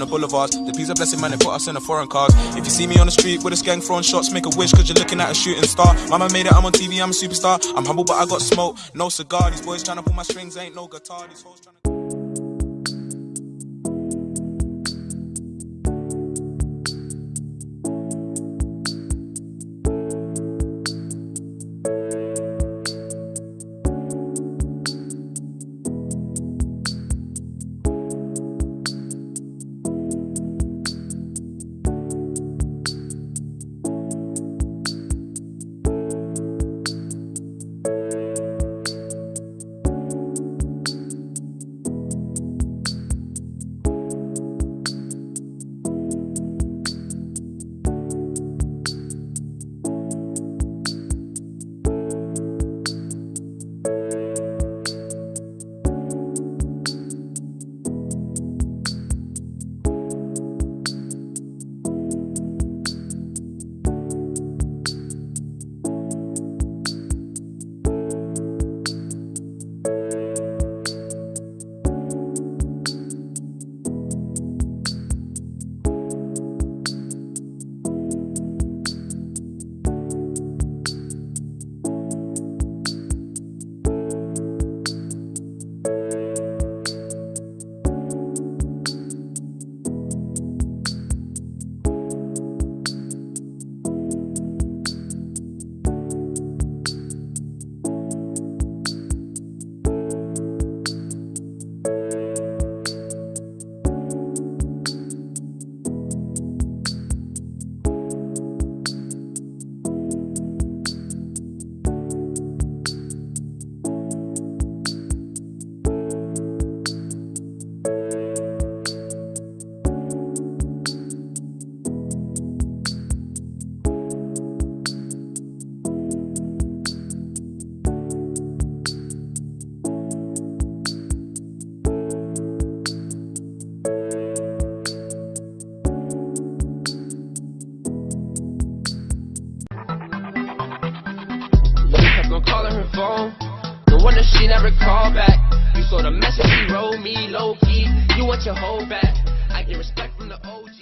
boulevards. The peace a blessing, man, they put us in the foreign cars. If you see me on the street with a gang throwing shots, make a wish, cause you're looking at a shooting star. Mama made it, I'm on TV, I'm a superstar. I'm humble, but I got smoke, no cigar. These boys trying to pull my strings, ain't no guitar. These hoes trying to. Her phone. No wonder she never called back. You saw the message she wrote me low key. You want your whole back. I get respect from the OGs.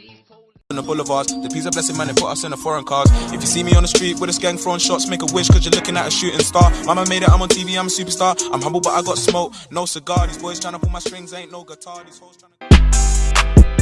On the boulevards, the peace a blessing, man, they put us in the foreign cars. If you see me on the street with a gang throwing shots, make a wish, cause you're looking at a shooting star. Mama made it, I'm on TV, I'm a superstar. I'm humble, but I got smoke, no cigar. These boys trying to pull my strings, ain't no guitar. These hoes trying to.